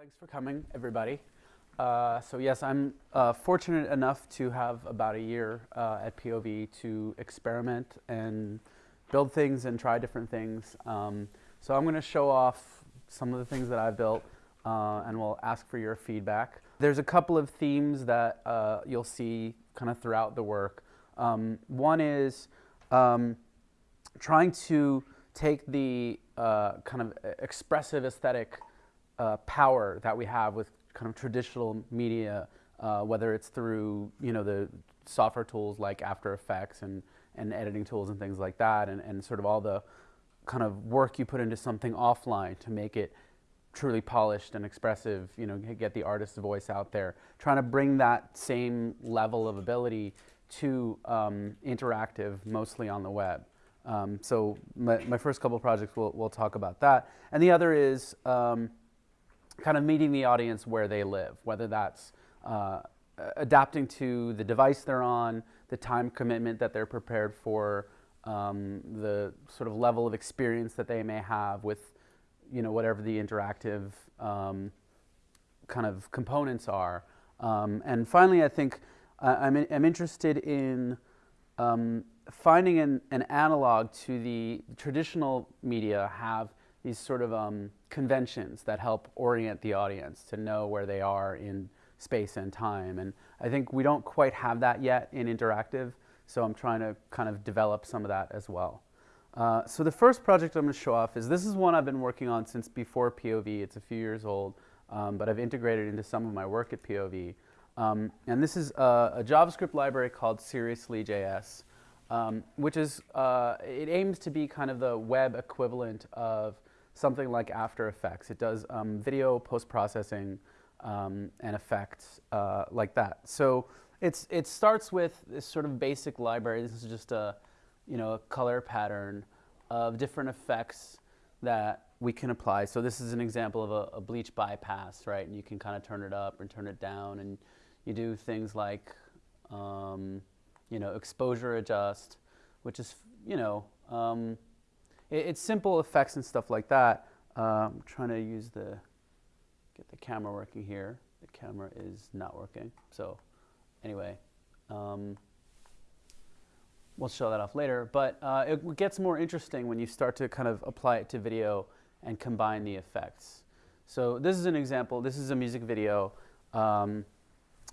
Thanks for coming, everybody. Uh, so yes, I'm uh, fortunate enough to have about a year uh, at POV to experiment and build things and try different things. Um, so I'm going to show off some of the things that I've built uh, and we'll ask for your feedback. There's a couple of themes that uh, you'll see kind of throughout the work. Um, one is um, trying to take the uh, kind of expressive aesthetic uh, power that we have with kind of traditional media, uh, whether it's through you know the software tools like After Effects and, and editing tools and things like that, and, and sort of all the kind of work you put into something offline to make it truly polished and expressive, you know, get the artist's voice out there, trying to bring that same level of ability to um, interactive, mostly on the web. Um, so my, my, first couple projects, we'll, we'll talk about that. And the other is um, kind of meeting the audience where they live, whether that's uh, adapting to the device they're on, the time commitment that they're prepared for, um, the sort of level of experience that they may have with, you know, whatever the interactive um, kind of components are. Um, and finally, I think uh, I'm, in, I'm interested in um, finding an, an, analog to the traditional media have these sort of um, conventions that help orient the audience to know where they are in space and time. And I think we don't quite have that yet in interactive, so I'm trying to kind of develop some of that as well. Uh, so the first project I'm going to show off is this is one I've been working on since before POV. It's a few years old, um, but I've integrated into some of my work at POV. Um, and this is a, a, JavaScript library called Seriously.js, um, which is, uh, it aims to be kind of the web equivalent of something like After Effects. It does um, video post-processing um, and effects uh, like that. So it's, it starts with this sort of basic library. This is just a, you know, a color pattern of different effects that we can apply. So this is an example of a, a bleach bypass, right? And you can kind of turn it up and turn it down. And you do things like, um, you know, exposure adjust, which is, you know, um, it, it's simple effects and stuff like that. I'm trying to use the, get the camera working here. The camera is not working. So anyway, um, we'll show that off later. But uh, it gets more interesting when you start to kind of apply it to video and combine the effects. So this is an example. This is a music video um,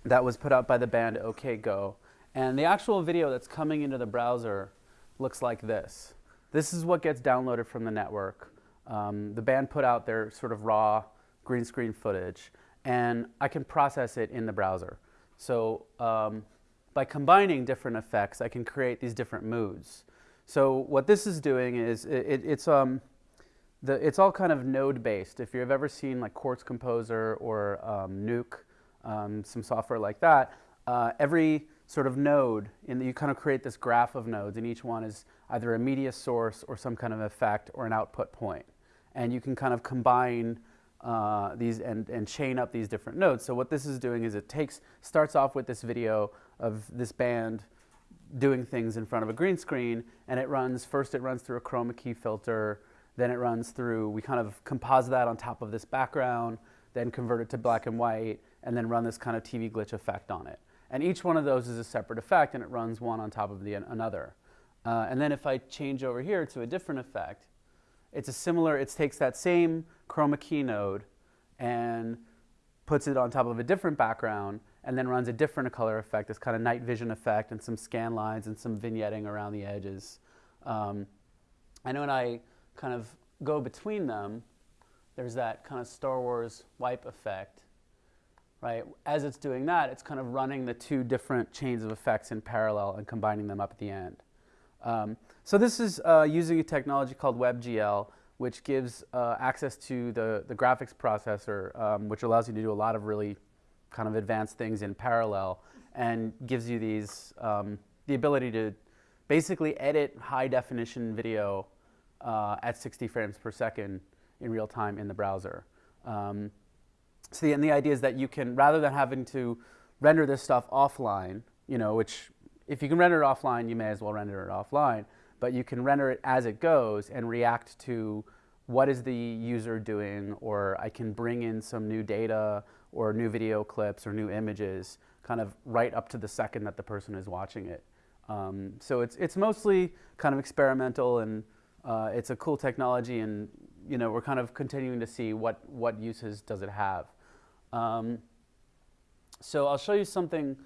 that was put out by the band OK Go. And the actual video that's coming into the browser looks like this. This is what gets downloaded from the network. Um, the band put out their sort of raw green screen footage, and I can process it in the browser. So um, by combining different effects, I can create these different moods. So what this is doing is it, it, it's, um, the, it's all kind of node-based. If you've ever seen like Quartz Composer or um, Nuke, um, some software like that, uh, every sort of node, and you kind of create this graph of nodes, and each one is either a media source or some kind of effect or an output point. And you can kind of combine uh, these and, and chain up these different nodes. So what this is doing is it takes, starts off with this video of this band doing things in front of a green screen, and it runs, first it runs through a chroma key filter, then it runs through, we kind of composite that on top of this background, then convert it to black and white, and then run this kind of TV glitch effect on it. And each one of those is a separate effect, and it runs one on top of the another. Uh, and then if I change over here to a different effect, it's a similar, it takes that same chroma key node and puts it on top of a different background and then runs a different color effect, this kind of night vision effect and some scan lines and some vignetting around the edges. Um, and when I kind of go between them, there's that kind of Star Wars wipe effect, right? As it's doing that, it's kind of running the two different chains of effects in parallel and combining them up at the end. Um, so this is uh, using a technology called WebGL, which gives uh, access to the, the graphics processor, um, which allows you to do a lot of really kind of advanced things in parallel and gives you these, um, the ability to basically edit high definition video uh, at 60 frames per second in real time in the browser. Um, so the, and the idea is that you can, rather than having to render this stuff offline, you know, which if you can render it offline, you may as well render it offline. But you can render it as it goes and react to what is the user doing, or I can bring in some new data or new video clips or new images kind of right up to the second that the person is watching it. Um, so it's, it's mostly kind of experimental and uh, it's a cool technology and you know, we're kind of continuing to see what, what uses does it have. Um, so I'll show you something,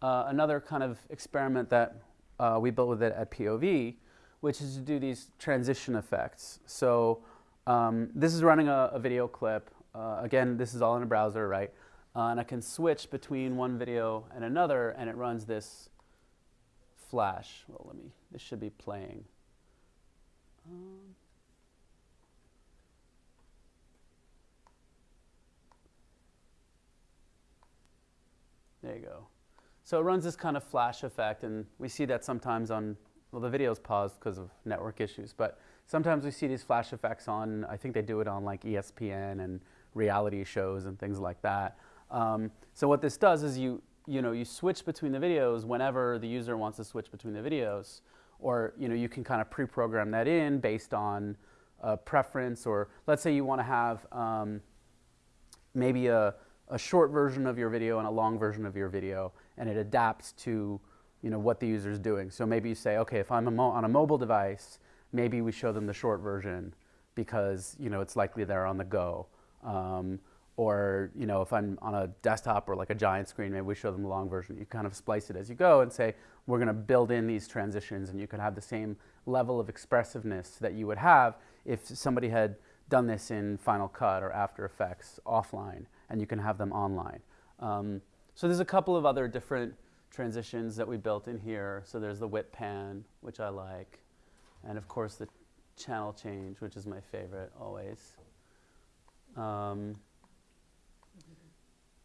uh, another kind of experiment that uh, we built with it at POV, which is to do these transition effects. So um, this is running a, a video clip. Uh, again, this is all in a browser, right? Uh, and I can switch between one video and another, and it runs this flash. Well, let me, this should be playing. Um, there you go. So it runs this kind of flash effect, and we see that sometimes on, well, the video's paused because of network issues, but sometimes we see these flash effects on, I think they do it on like ESPN and reality shows and things like that. Um, so what this does is you, you know, you switch between the videos whenever the user wants to switch between the videos, or you know, you can kind of pre-program that in based on a preference, or let's say you want to have um, maybe a, a short version of your video and a long version of your video, and it adapts to you know, what the user is doing. So maybe you say, okay, if I'm a on a mobile device, maybe we show them the short version because you know, it's likely they're on the go. Um, or you know, if I'm on a desktop or like a giant screen, maybe we show them the long version. You kind of splice it as you go and say, we're going to build in these transitions and you can have the same level of expressiveness that you would have if somebody had done this in Final Cut or After Effects offline and you can have them online. Um, so there's a couple of other different transitions that we built in here. So there's the whip pan, which I like, and of course the channel change, which is my favorite always. Um,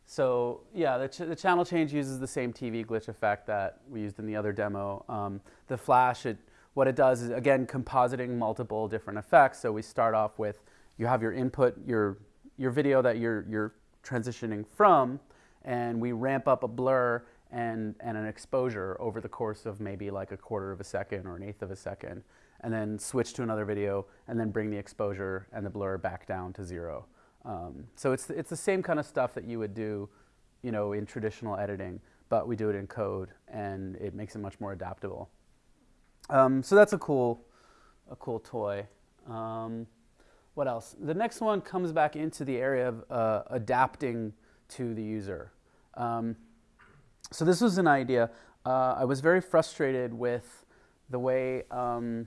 so yeah, the, ch the, channel change uses the same TV glitch effect that we used in the other demo. Um, the flash, it, what it does is, again, compositing multiple different effects. So we start off with, you have your input, your, your video that you're, you're transitioning from, and we ramp up a blur and, and an exposure over the course of maybe like a quarter of a second or an eighth of a second, and then switch to another video, and then bring the exposure and the blur back down to zero. Um, so it's, it's the same kind of stuff that you would do you know, in traditional editing, but we do it in code and it makes it much more adaptable. Um, so that's a cool, a cool toy. Um, what else? The next one comes back into the area of uh, adapting to the user. Um, so this was an idea. Uh, I was very frustrated with the way um,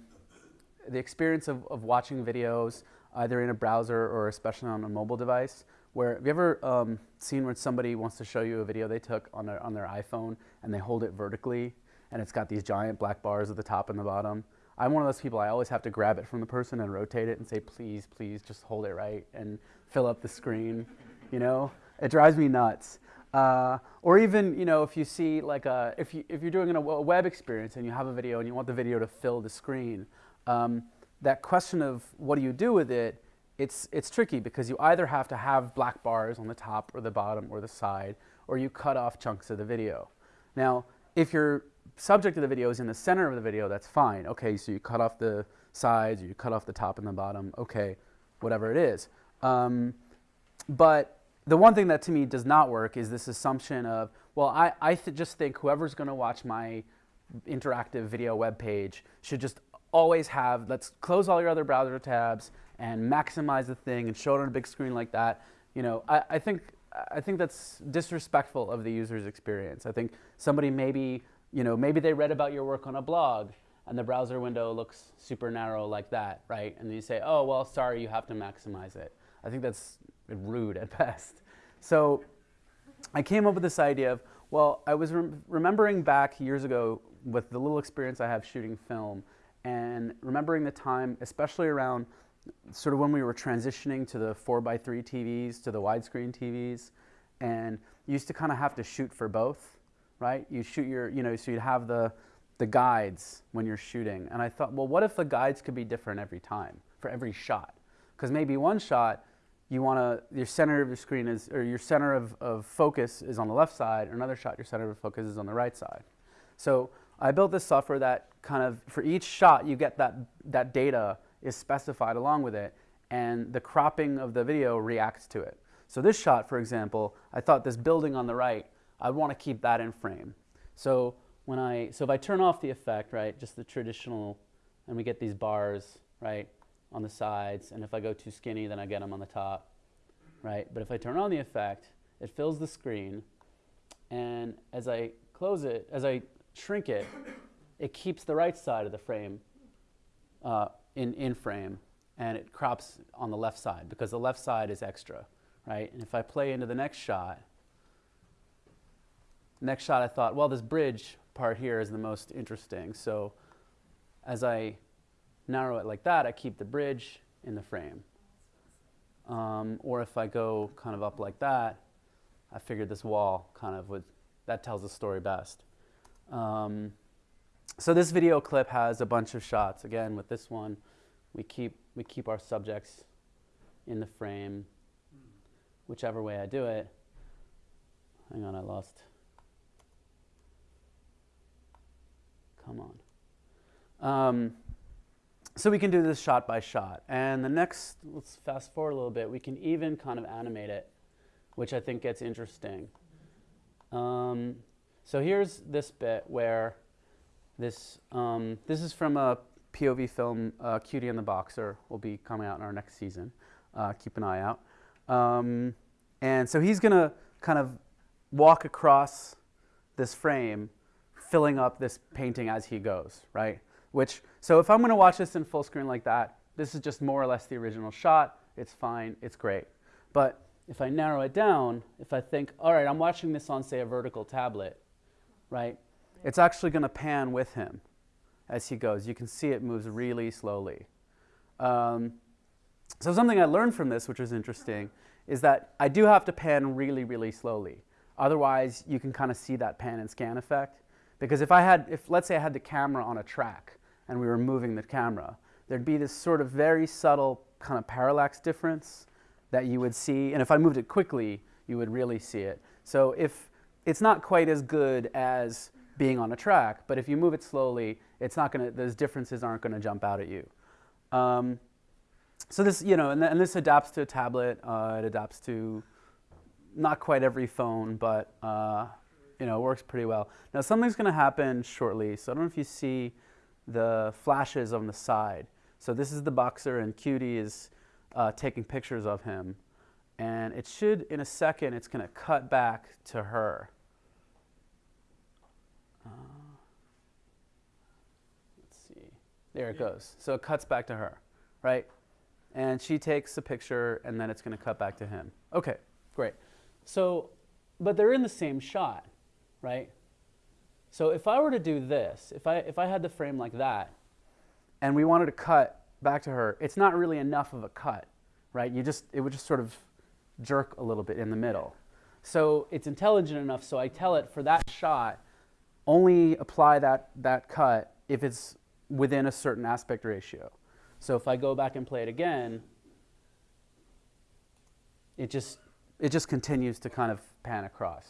the experience of, of watching videos either in a browser or especially on a mobile device. Where have you ever um, seen when somebody wants to show you a video they took on their on their iPhone and they hold it vertically and it's got these giant black bars at the top and the bottom? I'm one of those people. I always have to grab it from the person and rotate it and say, please, please, just hold it right and fill up the screen. You know, it drives me nuts. Uh, or even, you know, if you see like a, if you if you're doing a web experience and you have a video and you want the video to fill the screen. Um, that question of what do you do with it, it's, it's tricky because you either have to have black bars on the top or the bottom or the side, or you cut off chunks of the video. Now, if your subject of the video is in the center of the video, that's fine. Okay, so you cut off the sides, you cut off the top and the bottom, okay, whatever it is. Um, but the one thing that to me does not work is this assumption of, well, I, I th just think whoever's going to watch my interactive video web page should just always have, let's close all your other browser tabs and maximize the thing and show it on a big screen like that. You know, I, I think I think that's disrespectful of the user's experience. I think somebody maybe, you know, maybe they read about your work on a blog and the browser window looks super narrow like that, right? And you say, oh, well, sorry, you have to maximize it. I think that's rude at best. So I came up with this idea of, well, I was remembering back years ago with the little experience I have shooting film and remembering the time, especially around sort of when we were transitioning to the 4x3 TVs, to the widescreen TVs, and used to kind of have to shoot for both, right? You shoot your, you know, so you'd have the, the guides when you're shooting. And I thought, well, what if the guides could be different every time, for every shot? Because maybe one shot, you want to, your center of your screen is, or your center of, of focus is on the left side, or another shot, your center of focus is on the right side. So I built this software that kind of, for each shot, you get that, that data is specified along with it. and the cropping of the video reacts to it. So this shot, for example, I thought this building on the right, I want to keep that in frame. So when I, so if I turn off the effect, right, just the traditional, and we get these bars, right, on the sides, and if I go too skinny, then I get them on the top, right? But if I turn on the effect, it fills the screen, and as I close it, as I shrink it, it keeps the right side of the frame uh, in, in frame, and it crops on the left side because the left side is extra, right? And if I play into the next shot, next shot I thought, well, this bridge part here is the most interesting. So as I narrow it like that, I keep the bridge in the frame. Um, or if I go kind of up like that, I figured this wall kind of would, that tells the story best. Um, so this video clip has a bunch of shots. Again, with this one, we keep, we keep our subjects in the frame, whichever way I do it. Hang on, I lost. Come on. Um, so we can do this shot by shot. And the next, let's fast forward a little bit, we can even kind of animate it, which I think gets interesting. Um, so here's this bit where this, um, this is from a POV film, uh, Cutie and the Boxer, will be coming out in our next season. Uh, keep an eye out. Um, and so he's going to kind of walk across this frame, filling up this painting as he goes, right? Which, so if I'm going to watch this in full screen like that, this is just more or less the original shot. It's fine. It's great. But if I narrow it down, if I think, all right, I'm watching this on, say, a vertical tablet, right? It's actually going to pan with him as he goes. You can see it moves really slowly. Um, so something I learned from this, which was interesting, is that I do have to pan really, really slowly. Otherwise, you can kind of see that pan and scan effect. Because if I had, if let's say I had the camera on a track and we were moving the camera, there'd be this sort of very subtle kind of parallax difference that you would see. And if I moved it quickly, you would really see it. So if it's not quite as good as being on a track, but if you move it slowly, it's not going to, those differences aren't going to jump out at you. Um, so this, you know, and, th and, this adapts to a tablet. Uh, it adapts to not quite every phone, but uh, you know, it works pretty well. Now something's going to happen shortly. So I don't know if you see the flashes on the side. So this is the boxer, and Cutie is uh, taking pictures of him. And it should, in a second, it's going to cut back to her. Uh, let's see. There it goes. So it cuts back to her, right? And she takes a picture, and then it's going to cut back to him. Okay, great. So, but they're in the same shot, right? So if I were to do this, if I, if I had the frame like that, and we wanted to cut back to her, it's not really enough of a cut, right? You just, it would just sort of jerk a little bit in the middle. So it's intelligent enough, so I tell it for that shot, only apply that, that cut if it's within a certain aspect ratio. So if I go back and play it again, it just, it just continues to kind of pan across.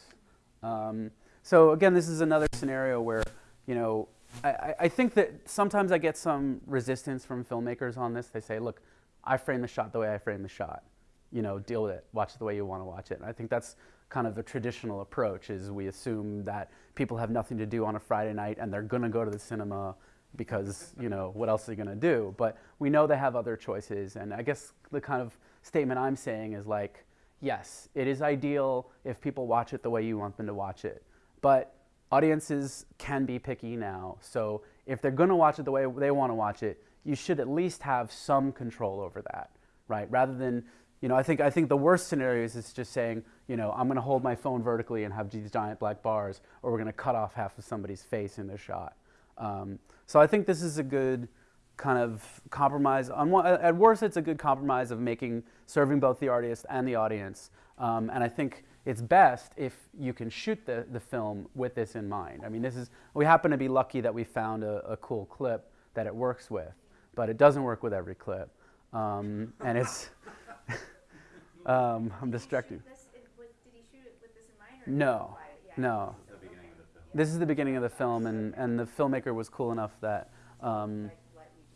Um, so again, this is another scenario where, you know, I, I think that sometimes I get some resistance from filmmakers on this. They say, look, I frame the shot the way I frame the shot. You know, deal with it. Watch it the way you want to watch it. And I think that's kind of the traditional approach is we assume that people have nothing to do on a Friday night and they're going to go to the cinema because, you know, what else are they going to do? But we know they have other choices. And I guess the kind of statement I'm saying is like, yes, it is ideal if people watch it the way you want them to watch it. But audiences can be picky now. So if they're going to watch it the way they want to watch it, you should at least have some control over that, right? Rather than, you know, I think, I think the worst scenario is just saying, you know, I'm going to hold my phone vertically and have these giant black bars, or we're going to cut off half of somebody's face in their shot. Um, so I think this is a good kind of compromise. On one, at worst, it's a good compromise of making, serving both the artist and the audience. Um, and I think it's best if you can shoot the, the film with this in mind. I mean, this is, we happen to be lucky that we found a, a cool clip that it works with, but it doesn't work with every clip. Um, and it's, um, I'm distracted. No, no. This is the beginning of the film, and, and the filmmaker was cool enough that, um,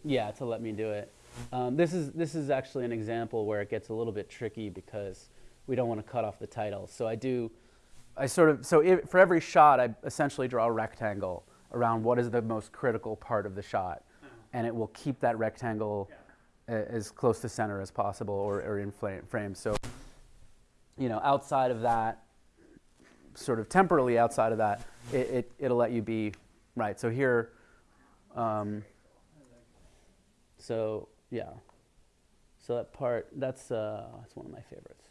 yeah, to let me do it. Um, this is this is actually an example where it gets a little bit tricky because we don't want to cut off the title. So I do, I sort of so if, for every shot I essentially draw a rectangle around what is the most critical part of the shot, and it will keep that rectangle a- as close to center as possible or, or in frame. So you know outside of that, sort of temporally outside of that, it, it it'll let you be right. So here. Um, so yeah, so that part that's uh, that's one of my favorites.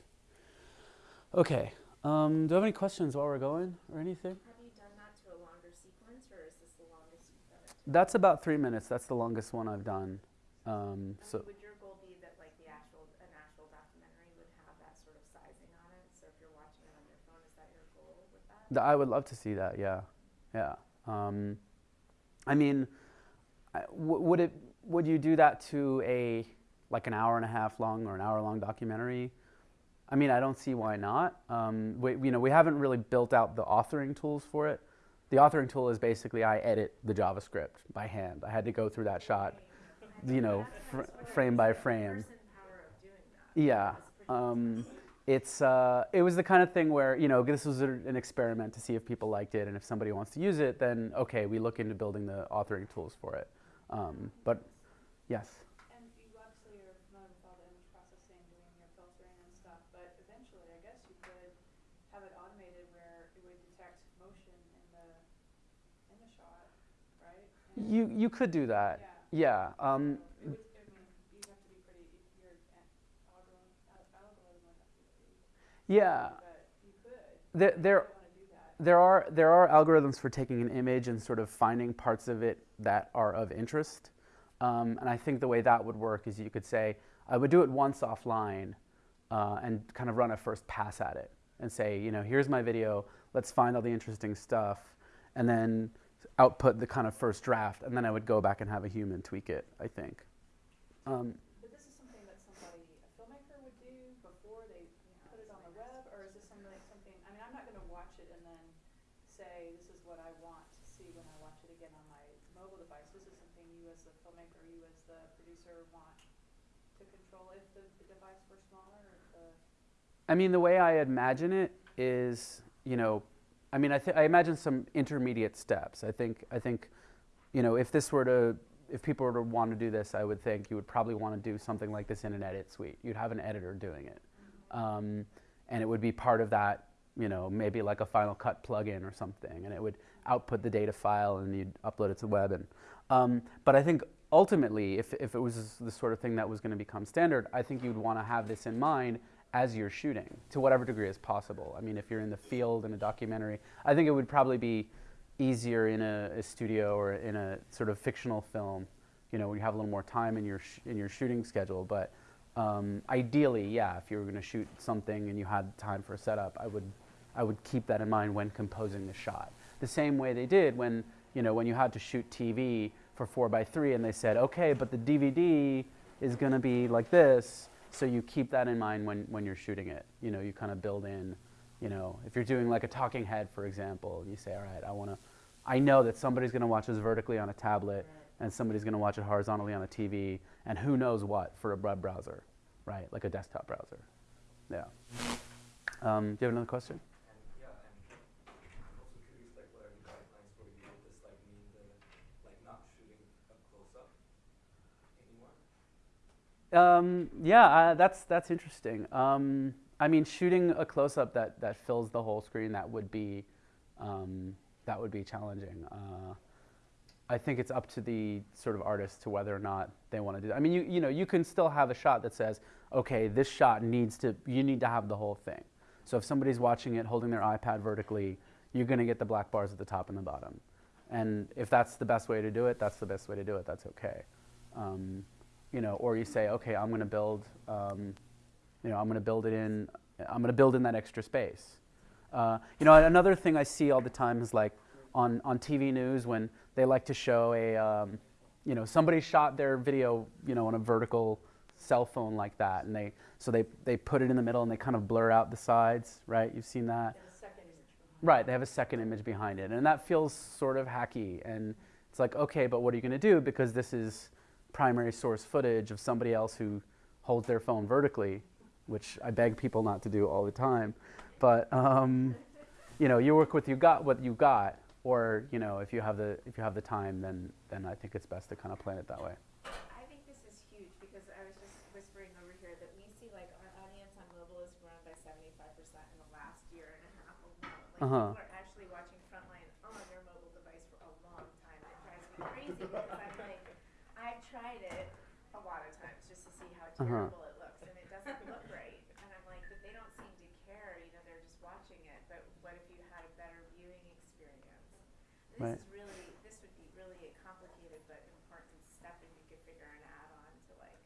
Okay, um, do you have any questions while we're going or anything? Have you done that to a longer sequence, or is this the longest you've done it? That's about three minutes. That's the longest one I've done. Um, so would your goal be that like the actual, an actual documentary would have that sort of sizing on it? So if you're watching it on your phone, is that your goal with that? th- I would love to see that. Yeah, yeah. Um, I mean, I- would it would you do that to a like an hour and a half long or an hour long documentary? I mean, I don't see why not. Um, we, you know, we haven't really built out the authoring tools for it. The authoring tool is basically I edit the JavaScript by hand. I had to go through that shot, you know, fr- frame by frame. Yeah. Um, it's uh, it was the kind of thing where you know this was an experiment to see if people liked it and if somebody wants to use it, then okay, we look into building the authoring tools for it. Um, but yes, And you obviously are familiar with all the image processing, doing your filtering and stuff, but eventually, I guess you could have it automated where it would detect motion in the, in the shot, right? And- you you could do that. Yeah. Yeah. Um, It would, I mean, you'd have to be pretty, your a- algorithm, al- algorithm would have to be pretty, yeah. but you could. There there you wanna do that. there are there are algorithms for taking an image and sort of finding parts of it that are of interest. Um, and I think the way that would work is you could say, I would do it once offline uh, and kind of run a first pass at it and say, you know, here's my video, let's find all the interesting stuff, and then output the kind of first draft, and then I would go back and have a human tweak it, I think. Um, But this is something that somebody, a filmmaker would do before they put it on the web, or is this something, something, I mean, I'm not gonna watch it and then say, this is what I want to see when I watch it again on my mobile device. This is something you as the filmmaker, you as the producer want to control if the, the device were smaller, or if the, I mean, the way I imagine it is, you know, I mean, I, I imagine some intermediate steps. I think, I think, you know, if this were to, if people were to want to do this, I would think you would probably want to do something like this in an edit suite. You'd have an editor doing it, um, and it would be part of that, you know, maybe like a Final Cut plugin or something, and it would output the data file and you'd upload it to the web. And, um, but I think ultimately, if, if it was the sort of thing that was going to become standard, I think you'd want to have this in mind as you're shooting to whatever degree is possible. I mean, if you're in the field in a documentary, I think it would probably be easier in a, a studio or in a sort of fictional film, you know, where you have a little more time in your in your shooting schedule. But um, ideally, yeah, if you were going to shoot something and you had time for a setup, I would I would keep that in mind when composing the shot. The same way they did when you know when you had to shoot TV for four by three, and they said, okay, but the DVD is going to be like this. So you keep that in mind when, when you're shooting it. You know, you kind of build in, you know, if you're doing like a talking head, for example, you say, all right, I want to, I know that somebody's going to watch this vertically on a tablet and somebody's going to watch it horizontally on a TV and who knows what for a web browser, right? Like a desktop browser. Yeah. Um, do you have another question? And yeah, and I'm also curious, like, what are the guidelines for you? Would this like mean the like not shooting a close up anymore? Um, yeah, that's that's interesting. Um, I mean, shooting a close up that, that fills the whole screen that would be um, that would be challenging. Uh, I think it's up to the sort of artist to whether or not they want to do that. I mean, you you know, you can still have a shot that says, okay, this shot needs to you need to have the whole thing. So if somebody's watching it holding their iPad vertically, you're going to get the black bars at the top and the bottom. And if that's the best way to do it, that's the best way to do it. That's okay. Um, you know, or you say, okay, I'm going to build, um, you know, I'm going to build it in, I'm going to build in that extra space. Uh, you know, another thing I see all the time is like on, on TV news when they like to show a, um, you know, somebody shot their video, you know, on a vertical cell phone like that, and they, so they, they put it in the middle and they kind of blur out the sides, right? You've seen that. and a second image. Right, they have a second image behind it, and that feels sort of hacky. And it's like, okay, but what are you going to do? Because this is primary source footage of somebody else who holds their phone vertically, which I beg people not to do all the time. But um, you know, you work with you got what you got, or you know, if you have the if you have the time, then then I think it's best to kind of plan it that way. I think this is huge because I was just whispering over here that we see like our audience on mobile has grown by seventy-five percent in the last year and a half alone. Like Uh-huh. people are actually watching Frontline on their mobile device for a long time. It drives me crazy because I'm like, I've tried it a lot of times to Uh-huh. terrible it looks and it doesn't look right. And I'm like, but they don't seem to care, you know, they're just watching it. But what if you had a better viewing experience? This Right. is really, this would be really a complicated but important step and you could figure an add-on to like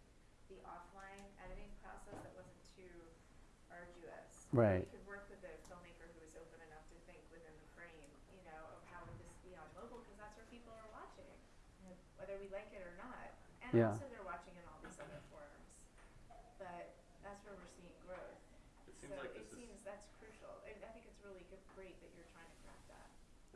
the offline editing process that wasn't too arduous. Right. You could work with a filmmaker who is open enough to think within the frame, you know, of how would this be on mobile, because that's where people are watching, whether we like it or not. And Yeah. also they're watching in all these other forums. But that's where we're seeing growth. It So seems like it this is, seems that's crucial. And I think it's really good, great that you're trying to craft that.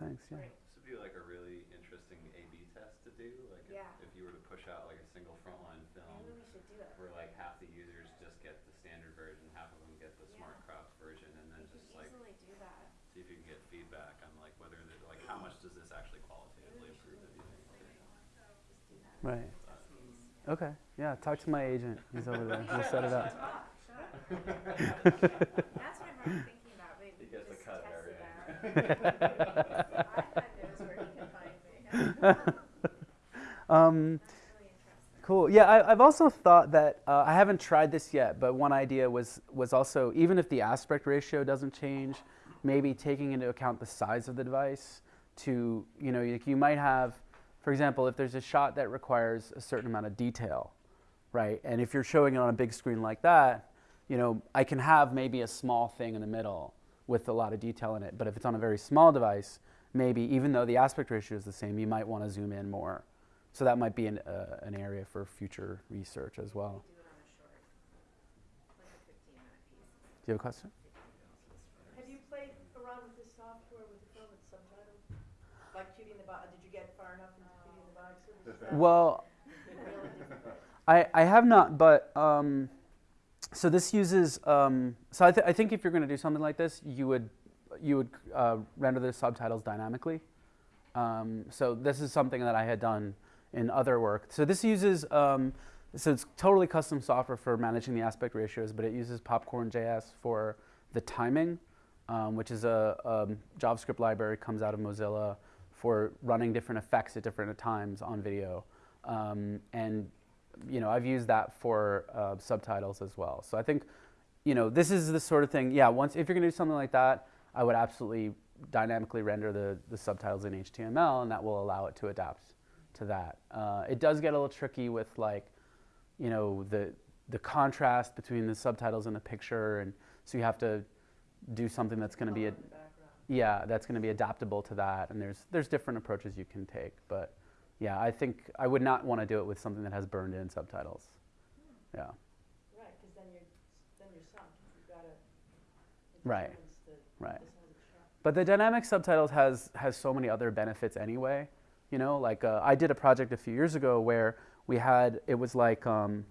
Thanks. Yeah. Great. this would be like a really interesting A/B test to do. Like if, Yeah. if you were to push out like a single frontline film, Maybe we should do it. where like half the users just get the standard version, half of them get the Yeah. smart cropped version, and then We just like do that. see if you can get feedback on like whether the, like how much does this actually qualitatively improve the viewing experience. Just do that. Right. Test. Okay. Yeah. Talk to my agent. He's over there. He'll set it up. Talk, shut up. That's what I'm thinking Um. Cool. Yeah, I, I've also thought that uh, I haven't tried this yet, but one idea was was also even if the aspect ratio doesn't change, maybe taking into account the size of the device. To you know, you might have, for example, if there's a shot that requires a certain amount of detail, right? And if you're showing it on a big screen like that, you know, I can have maybe a small thing in the middle with a lot of detail in it. But if it's on a very small device, maybe even though the aspect ratio is the same, you might want to zoom in more. So that might be an, uh, an area for future research as well. Do it on a short, like a fifteen minute piece. Do you have a question? Have you played around with this software with the film with subtitles? Like in the box, did you get far enough into in the box? or was that Well? I, I have not, but um, so this uses. Um, so I, th- I think if you're going to do something like this, you would you would uh, render the subtitles dynamically. Um, so this is something that I had done in other work. So this uses. Um, so it's totally custom software for managing the aspect ratios, but it uses Popcorn.js for the timing, um, which is a, um JavaScript library comes out of Mozilla for running different effects at different times on video. Um, and you know, I've used that for uh, subtitles as well. So I think, you know, this is the sort of thing. Yeah, once if you're going to do something like that, I would absolutely dynamically render the, the subtitles in HTML, and that will allow it to adapt to that. Uh, it does get a little tricky with like, you know, the the contrast between the subtitles and the picture, and so you have to do something that's going to be a, Color in the background. yeah, that's going to be adaptable to that. And there's there's different approaches you can take, but yeah, I think I would not want to do it with something that has burned in subtitles. Yeah, Right, because then you're, then you're sunk, you've got to. Right, right. A shot. But the dynamic subtitles has has so many other benefits anyway. You know, like uh, I did a project a few years ago where we had it was like um,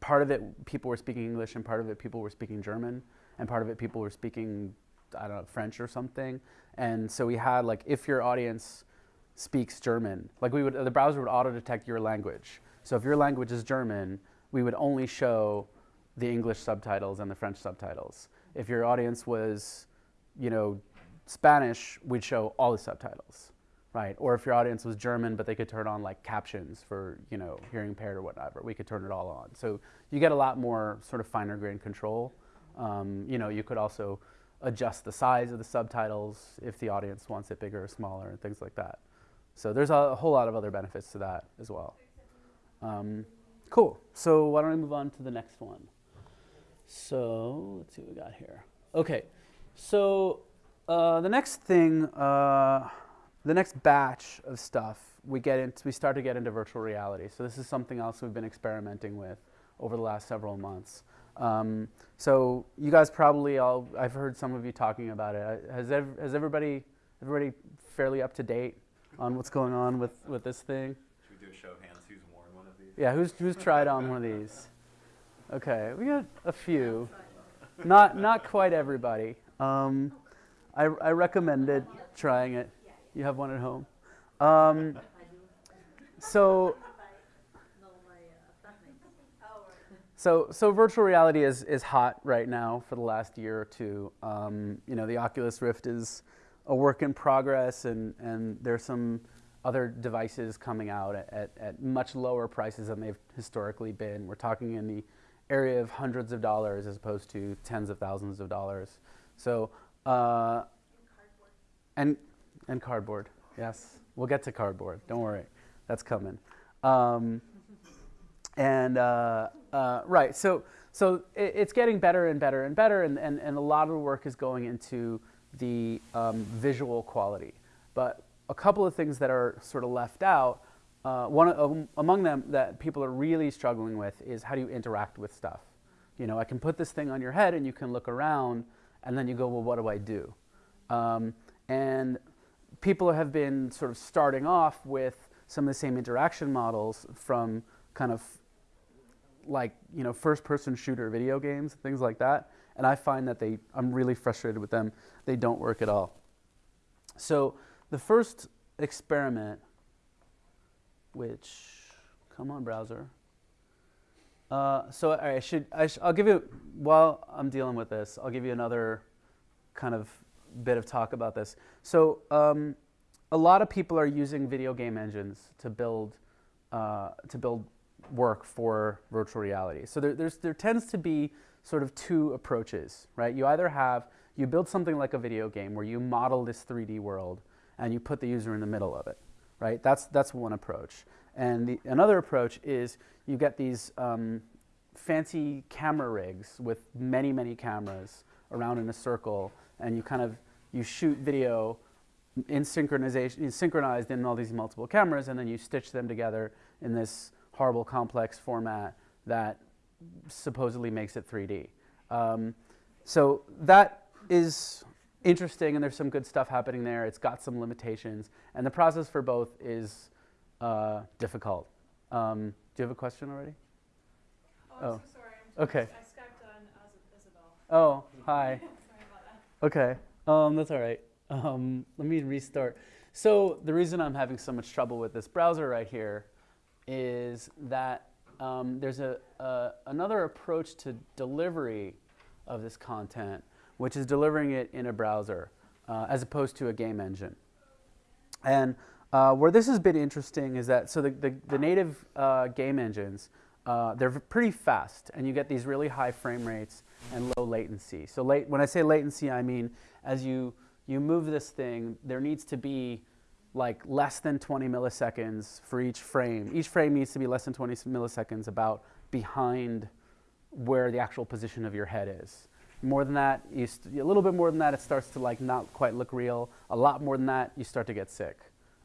part of it people were speaking English and part of it people were speaking German and part of it people were speaking I don't know French or something. And so we had like if your audience speaks German, like we would the browser would auto detect your language. So if your language is German, we would only show the English subtitles and the French subtitles. If your audience was you know, Spanish, we'd show all the subtitles, right? Or if your audience was German, but they could turn on like captions for, you know, hearing impaired or whatever, we could turn it all on. So you get a lot more sort of finer grained control. Um, you know, you could also adjust the size of the subtitles if the audience wants it bigger or smaller and things like that. So there's a, whole lot of other benefits to that as well. Um, cool. So why don't we move on to the next one? So let's see what we got here. Okay. So uh, the next thing, uh, the next batch of stuff we get into, we start to get into virtual reality. So this is something else we've been experimenting with over the last several months. Um, so you guys probably all, I've heard some of you talking about it. Uh, Has, ev- has everybody, everybody fairly up to date on what's going on with, with this thing? Should we do a show of hands who's worn one of these? Yeah, who's who's tried on one of these? Okay, we got a few. Not not quite everybody. Um, I I recommended trying it. You have one at home. Um, so So, so virtual reality is, is hot right now for the last year or two. Um, you know, the Oculus Rift is a work in progress, and, and there's some other devices coming out at, at, much lower prices than they've historically been. We're talking in the area of hundreds of dollars as opposed to tens of thousands of dollars. So, uh, and and cardboard. Yes, we'll get to cardboard. Don't worry, that's coming. Um, and uh, uh, right, so so it, it's getting better and better and better, and, and, and a lot of work is going into the um, visual quality. But a couple of things that are sort of left out. Uh, one um, among them that people are really struggling with is how do you interact with stuff. You know, I can put this thing on your head, and you can look around, and then you go, well, what do I do? Um, and people have been sort of starting off with some of the same interaction models from kind of like you know first person shooter video games things like that and i find that they i'm really frustrated with them they don't work at all so the first experiment which come on browser uh, so I should I sh- I'll give you while I'm dealing with this I'll give you another kind of bit of talk about this. So um, a lot of people are using video game engines to build uh, to build work for virtual reality. So there, there tends to be sort of two approaches, right? You either have, you build something like a video game where you model this 3D world and you put the user in the middle of it, right? That's, that's one approach. And the, another approach is you get these um, fancy camera rigs with many, many cameras around in a circle and you kind of, you shoot video in synchronization, synchronized in all these multiple cameras and then you stitch them together in this horrible complex format that supposedly makes it 3D. Um, so that is interesting, and there's some good stuff happening there. It's got some limitations, and the process for both is uh, difficult. Um, do you have a question already? Oh, I'm Oh. so sorry. I'm Okay. I Skyped on Is- Isabel. Oh, hi. Sorry about that. Okay, um, that's all right. Um, let me restart. So the reason I'm having so much trouble with this browser right here is that um, there's a, another approach to delivery of this content, which is delivering it in a browser uh, as opposed to a game engine. And uh, where this has been interesting is that so the, the, the native uh, game engines uh, they're pretty fast, and you get these really high frame rates and low latency. So late, when I say latency, I mean as you you move this thing, there needs to be like less than 20 milliseconds for each frame. Each frame needs to be less than 20 milliseconds about behind where the actual position of your head is. More than that, you a little bit more than that, it starts to like not quite look real. A lot more than that, you start to get sick.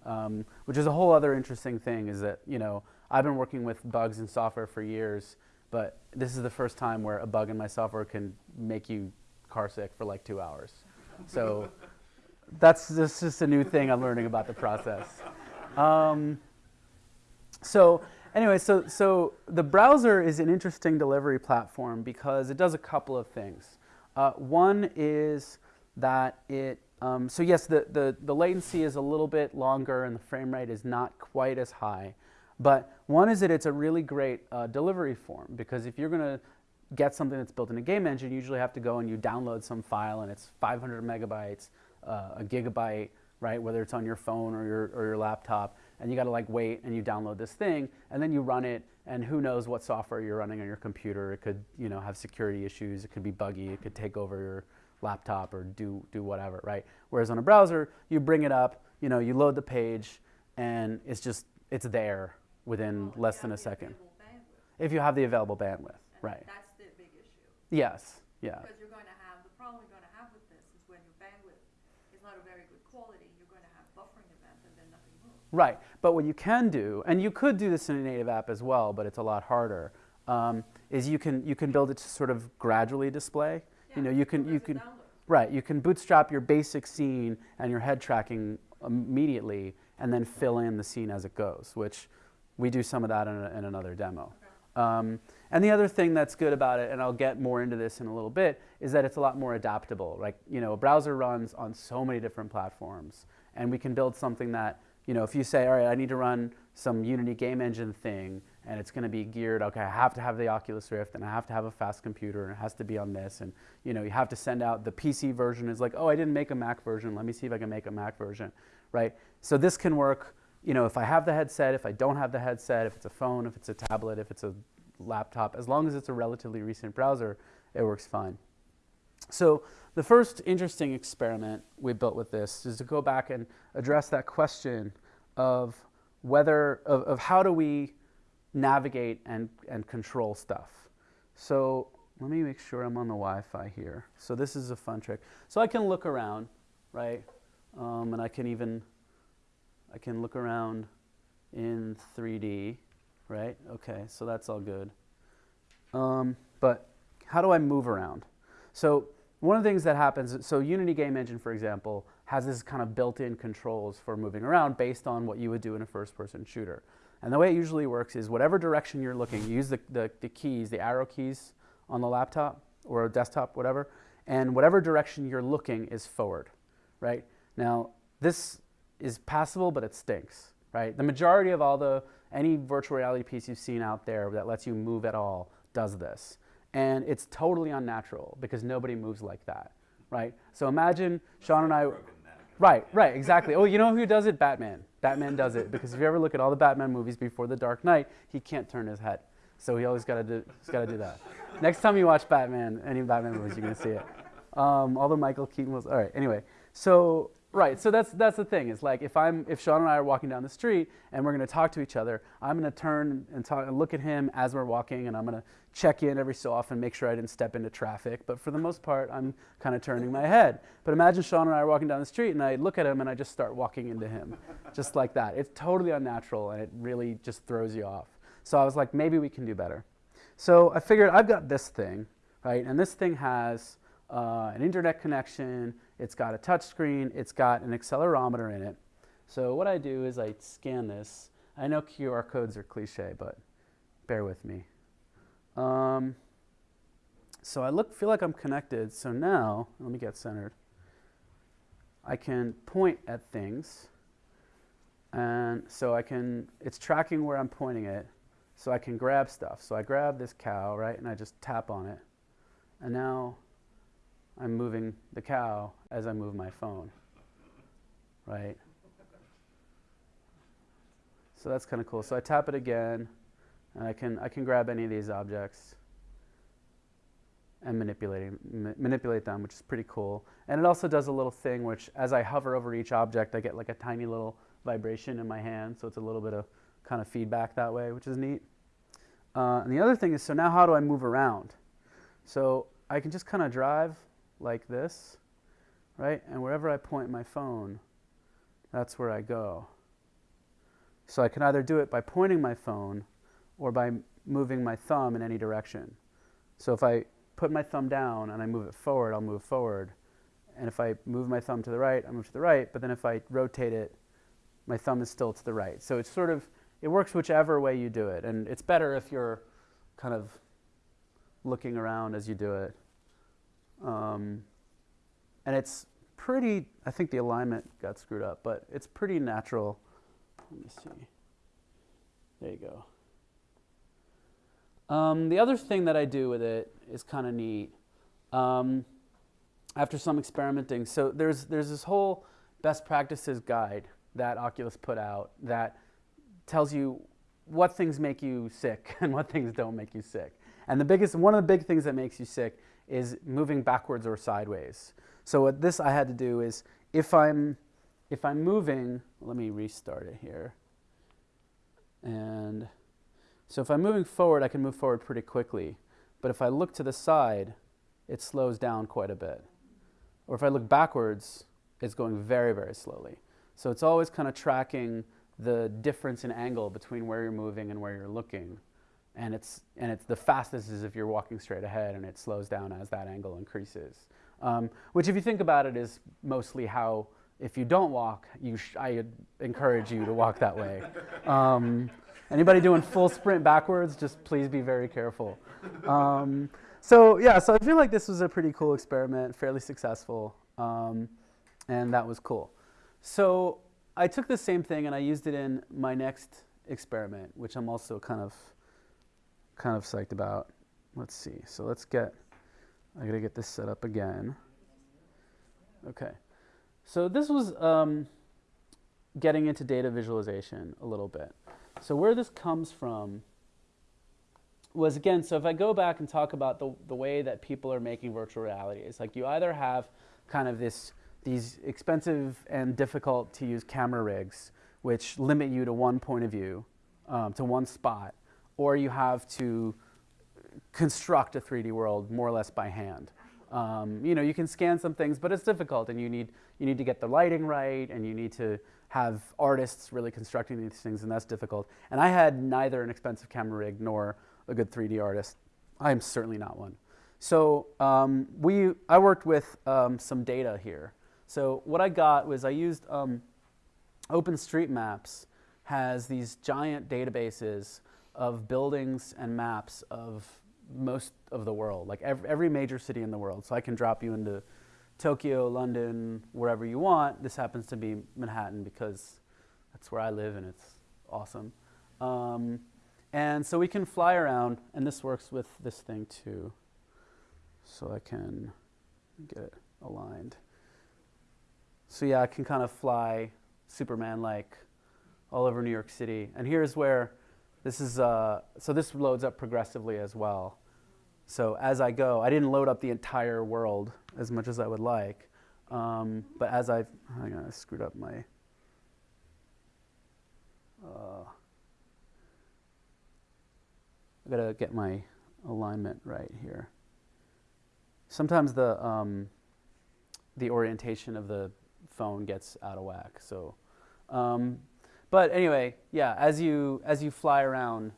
Um, which is a whole other interesting thing is that you know I've been working with bugs in software for years, but this is the first time where a bug in my software can make you car sick for like two hours. So that's this is just a new thing I'm learning about the process. Um, so anyway, so so the browser is an interesting delivery platform because it does a couple of things. Uh, one is that it um, so yes, the, the the latency is a little bit longer and the frame rate is not quite as high. But one is that it's a really great uh, delivery form because if you're going to get something that's built in a game engine, you usually have to go and you download some file and it's 500 megabytes, uh, a gigabyte, right? Whether it's on your phone or your, or your laptop, and you got to like wait and you download this thing and then you run it, and who knows what software you're running on your computer? It could, you know, have security issues. It could be buggy. It could take over your laptop or do do whatever, right? Whereas on a browser, you bring it up, you know, you load the page, and it's just it's there within less than a second. If you have the available bandwidth, right? That's the big issue, Yes, yeah. because you're going to have, the problem you're going to have with this is when your bandwidth is not a very good quality, you're going to have buffering events and then nothing moves. Right, but what you can do, and you could do this in a native app as well, but it's a lot harder, um, is you can, you can build it to sort of gradually display. You know, you can, you can, right, you can bootstrap your basic scene and your head tracking immediately and then fill in the scene as it goes, which we do some of that in, a, in another demo. Um, and the other thing that's good about it, and I'll get more into this in a little bit, is that it's a lot more adaptable. Like, you know, a browser runs on so many different platforms, and we can build something that, you know, if you say, all right, I need to run some Unity game engine thing, and it's going to be geared, okay, I have to have the Oculus Rift, and I have to have a fast computer, and it has to be on this, and, you know, you have to send out the PC version is like, oh, I didn't make a Mac version, let me see if I can make a Mac version, right? So this can work, you know, if I have the headset, if I don't have the headset, if it's a phone, if it's a tablet, if it's a laptop, as long as it's a relatively recent browser, it works fine. So the first interesting experiment we built with this is to go back and address that question of whether, of, of how do we navigate and, and control stuff. So let me make sure I'm on the Wi-Fi here. So this is a fun trick. So I can look around, right? Um, and I can even, I can look around in 3D, right? Okay, so that's all good. Um, but how do I move around? So one of the things that happens, so Unity Game Engine, for example, has this kind of built-in controls for moving around based on what you would do in a first-person shooter. And the way it usually works is whatever direction you're looking, you use the, the, the keys, the arrow keys on the laptop or desktop, whatever, and whatever direction you're looking is forward, right? Now, this is passable, but it stinks, right? The majority of all the, any virtual reality piece you've seen out there that lets you move at all does this. And it's totally unnatural because nobody moves like that, right? So imagine Sean and I, right, right, exactly. Oh, you know who does it? Batman. Batman does it because if you ever look at all the Batman movies before The Dark Knight, he can't turn his head. So he always got to do, he's to do that. Next time you watch Batman, any Batman movies, you're gonna see it. Um, although Michael Keaton was all right. Anyway, so right, so that's that's the thing. Is like if I'm if Sean and I are walking down the street and we're gonna talk to each other, I'm gonna turn and talk and look at him as we're walking, and I'm gonna check in every so often, make sure I didn't step into traffic. But for the most part, I'm kind of turning my head. But imagine Sean and I are walking down the street, and I look at him and I just start walking into him, just like that. It's totally unnatural, and it really just throws you off. So I was like, maybe we can do better. So I figured I've got this thing, right? And this thing has uh, an internet connection, it's got a touch screen, it's got an accelerometer in it. So what I do is I scan this. I know QR codes are cliche, but bear with me. Um, so I look, feel like I'm connected. So now, let me get centered. I can point at things. And so I can, it's tracking where I'm pointing it. So I can grab stuff. So I grab this cow, right, and I just tap on it. And now I'm moving the cow as I move my phone, right? So that's kind of cool. So I tap it again, and I can, I can grab any of these objects and manipulating, ma manipulate them, which is pretty cool. And it also does a little thing which, as I hover over each object, I get like a tiny little vibration in my hand. So it's a little bit of kind of feedback that way, which is neat. Uh, and the other thing is, so now how do I move around? So I can just kind of drive like this, right? And wherever I point my phone, that's where I go. So I can either do it by pointing my phone or by moving my thumb in any direction. So if I put my thumb down and I move it forward, I'll move forward. And if I move my thumb to the right, I move to the right. But then if I rotate it, my thumb is still to the right. So it's sort of it works whichever way you do it. And it's better if you're kind of looking around as you do it. Um, and it's pretty, I think the alignment got screwed up, but it's pretty natural. Let me see. There you go. Um, the other thing that I do with it is kind of neat. Um, after some experimenting, so there's, there's this whole best practices guide that Oculus put out that tells you what things make you sick and what things don't make you sick. And the biggest, one of the big things that makes you sick is moving backwards or sideways. So what this I had to do is if I'm, if I'm moving, let me restart it here. And so if I'm moving forward, I can move forward pretty quickly. But if I look to the side, it slows down quite a bit. Or if I look backwards, it's going very, very slowly. So it's always kind of tracking the difference in angle between where you're moving and where you're looking. And it's, and it's the fastest is if you're walking straight ahead and it slows down as that angle increases. Um, which if you think about it is mostly how, if you don't walk, you I encourage you to walk that way. Um, Anybody doing full sprint backwards, just please be very careful. Um, so yeah, so I feel like this was a pretty cool experiment, fairly successful, um, and that was cool. So I took the same thing and I used it in my next experiment, which I'm also kind of kind of psyched about. Let's see. So let's get. I gotta get this set up again. Okay. So this was um, getting into data visualization a little bit. So where this comes from was again, so if I go back and talk about the, the way that people are making virtual reality, it's like you either have kind of this these expensive and difficult to use camera rigs, which limit you to one point of view, um, to one spot, or you have to construct a 3D world more or less by hand. Um, you know, you can scan some things, but it's difficult, and you need you need to get the lighting right, and you need to have artists really constructing these things, and that's difficult. And I had neither an expensive camera rig nor a good 3D artist. I am certainly not one. So um, we, I worked with um, some data here. So what I got was I used um, OpenStreetMaps has these giant databases of buildings and maps of most of the world, like every, every major city in the world. So I can drop you into Tokyo, London, wherever you want. This happens to be Manhattan because that's where I live and it's awesome. Um, and so we can fly around, and this works with this thing too. So I can get it aligned. So yeah, I can kind of fly Superman-like all over New York City. And here's where this is, uh, so this loads up progressively as well. So as I go, I didn't load up the entire world as much as I would like. Um, but as I've, hang on, I screwed up my, uh, I gotta get my alignment right here. Sometimes the, um, the orientation of the phone gets out of whack. So, um, but anyway, yeah, as you as you fly around,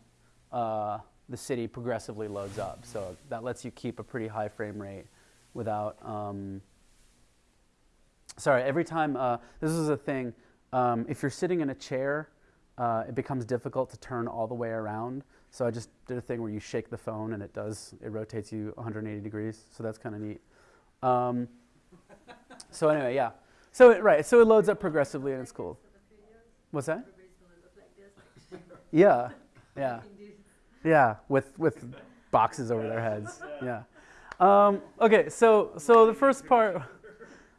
uh, the city progressively loads up. So that lets you keep a pretty high frame rate without. Um, sorry, every time uh, this is a thing. Um, if you're sitting in a chair, uh, it becomes difficult to turn all the way around. So I just did a thing where you shake the phone and it does it rotates you 180 degrees. So that's kind of neat. Um, so anyway, yeah. So it, right, so it loads up progressively and it's cool. What's that? Yeah, yeah, yeah. With with boxes over their heads. Yeah. Um, okay, so so the first part,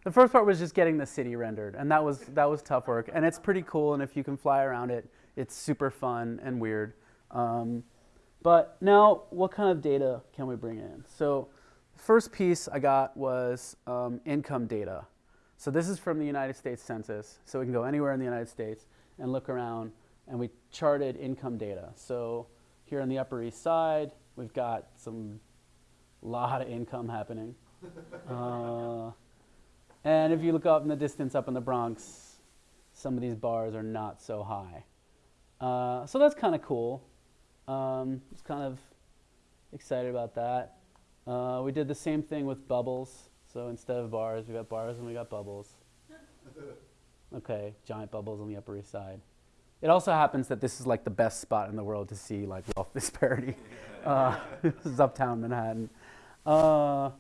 the first part was just getting the city rendered, and that was that was tough work, and it's pretty cool. And if you can fly around it, it's super fun and weird. Um, but now, what kind of data can we bring in? So, first piece I got was um, income data. So this is from the United States Census. So we can go anywhere in the United States and look around and we charted income data. So here on the Upper East Side, we've got some lot of income happening. uh, and if you look up in the distance up in the Bronx, some of these bars are not so high. Uh, so that's kind of cool. Um, just kind of excited about that. Uh, we did the same thing with bubbles. So instead of bars, we got bars and we got bubbles. Okay, giant bubbles on the Upper East Side. It also happens that this is like the best spot in the world to see like wealth disparity. Uh, this is uptown Manhattan. Uh,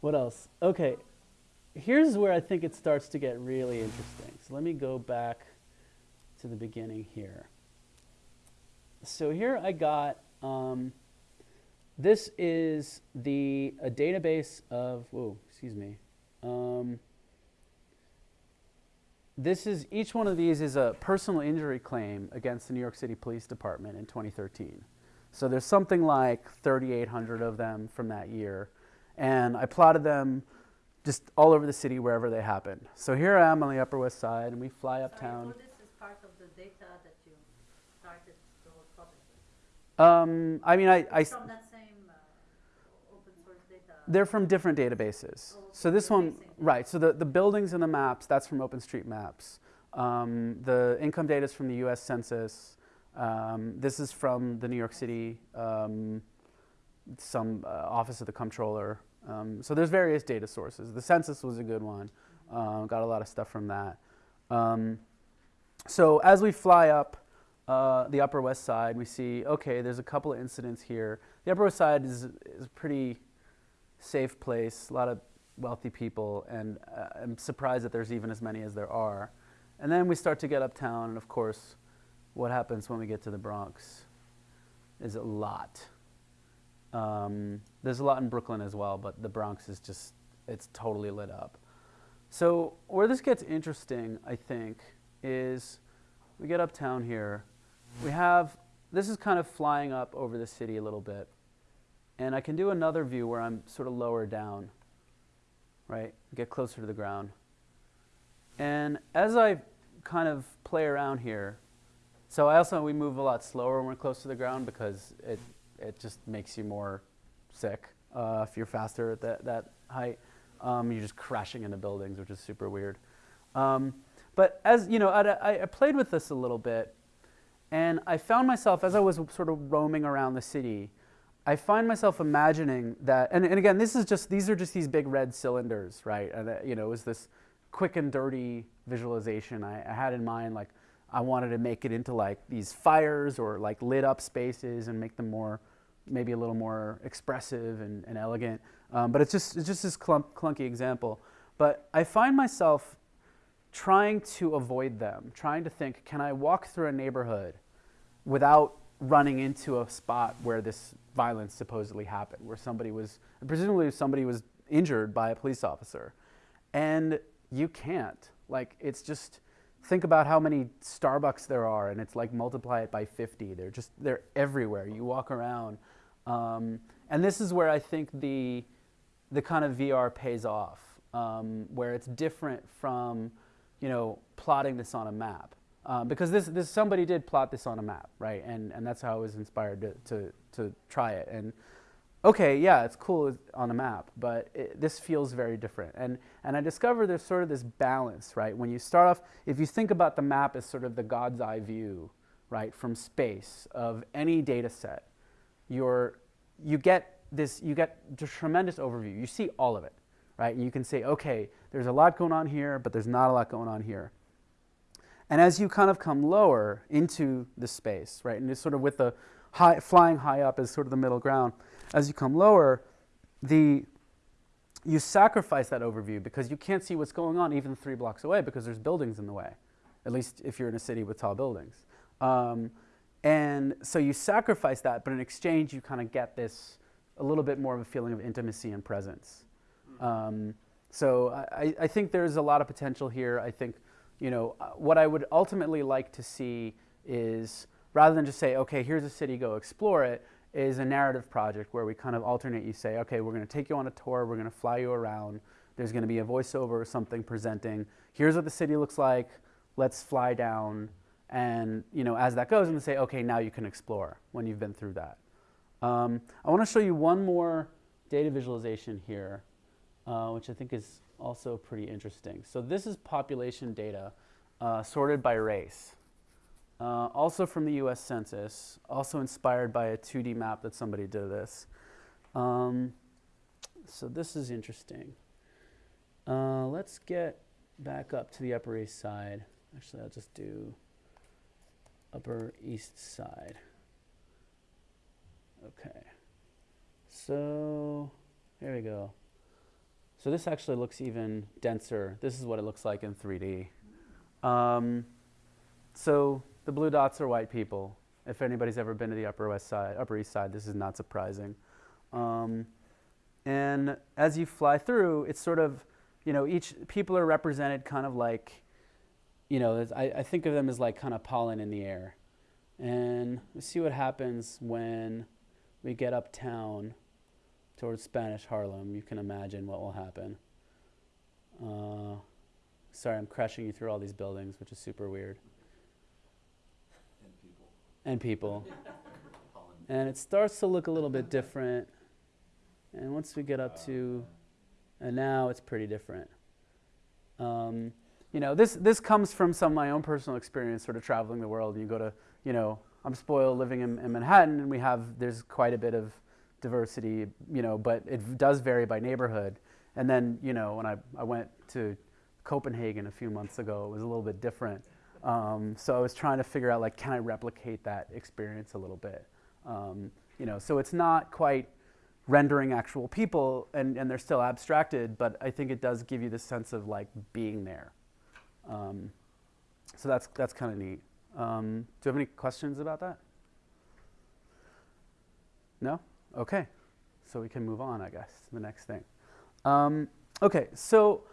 what else? Okay, here's where I think it starts to get really interesting. So let me go back to the beginning here. So here I got um, this is the a database of, whoa, excuse me. Um, this is, each one of these is a personal injury claim against the New York City Police Department in 2013. So there's something like 3,800 of them from that year. And I plotted them just all over the city wherever they happened. So here I am on the Upper West Side, and we fly uptown. Sorry, so this is part of the data that you started whole project? Um, I mean, I, I, From that same uh, open source data? They're from different databases. So this one, right, so the, the buildings and the maps, that's from OpenStreetMaps. Um, the income data is from the US Census. Um, this is from the New York City, um, some uh, Office of the Comptroller. Um, so there's various data sources. The census was a good one. Uh, got a lot of stuff from that. Um, so as we fly up, uh, the Upper West Side, we see okay, there's a couple of incidents here. The Upper West Side is is pretty safe place, a lot of wealthy people, and uh, I'm surprised that there's even as many as there are. And then we start to get uptown, and of course, what happens when we get to the Bronx is a lot. Um, there's a lot in Brooklyn as well, but the Bronx is just, it's totally lit up. So, where this gets interesting, I think, is we get uptown here. We have, this is kind of flying up over the city a little bit. And I can do another view where I'm sort of lower down, right? Get closer to the ground. And as I kind of play around here, so I also, we move a lot slower when we're close to the ground because it, it just makes you more sick uh, if you're faster at that, that height. Um, you're just crashing into buildings, which is super weird. Um, but as you know, I, I played with this a little bit, and I found myself as I was sort of roaming around the city, I find myself imagining that, and, and again, this is just these are just these big red cylinders, right? And uh, you know, it was this quick and dirty visualization I, I had in mind, like I wanted to make it into like these fires or like lit up spaces and make them more, maybe a little more expressive and, and elegant. Um, but it's just, it's just this clump, clunky example. But I find myself trying to avoid them, trying to think, can I walk through a neighborhood without running into a spot where this violence supposedly happened, where somebody was, presumably somebody was injured by a police officer. And you can't. Like, it's just, think about how many Starbucks there are, and it's like multiply it by 50. They're just, they're everywhere. You walk around. Um, and this is where I think the, the kind of VR pays off, um, where it's different from, you know, plotting this on a map. Um, because this, this, somebody did plot this on a map, right? And, and that's how I was inspired to, to, to try it. And okay, yeah, it's cool on a map, but it, this feels very different. And, and I discovered there's sort of this balance, right? When you start off, if you think about the map as sort of the God's eye view, right, from space of any data set, you're, you get this, you get a tremendous overview. You see all of it, right? And you can say, okay, there's a lot going on here, but there's not a lot going on here. And as you kind of come lower into the space, right, and it's sort of with the high, flying high up as sort of the middle ground, as you come lower, the, you sacrifice that overview because you can't see what's going on even three blocks away because there's buildings in the way, at least if you're in a city with tall buildings. Um, and so you sacrifice that, but in exchange, you kind of get this a little bit more of a feeling of intimacy and presence. Um, so I, I, think there's a lot of potential here. I think, you know, uh, what I would ultimately like to see is rather than just say, okay, here's a city, go explore it, is a narrative project where we kind of alternate. You say, okay, we're going to take you on a tour, we're going to fly you around. There's going to be a voiceover or something presenting. Here's what the city looks like. Let's fly down. And you know, as that goes, to say, okay, now you can explore when you've been through that. Um, I want to show you one more data visualization here, uh, which I think is also pretty interesting. So this is population data uh, sorted by race. Uh, also from the US Census, also inspired by a 2D map that somebody did this. Um, so this is interesting. Uh, let's get back up to the Upper East Side. Actually, I'll just do Upper East Side. Okay. So here we go. So this actually looks even denser. This is what it looks like in 3D. Um, so the blue dots are white people. If anybody's ever been to the Upper West Side, Upper East Side, this is not surprising. Um, and as you fly through, it's sort of, you know, each people are represented kind of like, you know, I, I think of them as like kind of pollen in the air. And we see what happens when we get uptown towards Spanish Harlem. You can imagine what will happen. Uh, sorry, I'm crashing you through all these buildings, which is super weird and people. and it starts to look a little bit different. And once we get up to, and now it's pretty different. Um, you know, this, this comes from some of my own personal experience sort of traveling the world. You go to, you know, I'm spoiled living in, in Manhattan and we have, there's quite a bit of diversity, you know, but it does vary by neighborhood. And then, you know, when I, I went to Copenhagen a few months ago, it was a little bit different. Um, so I was trying to figure out like, can I replicate that experience a little bit? Um, you know, so it's not quite rendering actual people, and, and they're still abstracted, but I think it does give you the sense of like being there. Um, so that's that's kind of neat. Um, do you have any questions about that? No? Okay. So we can move on, I guess, to the next thing. Um, okay, so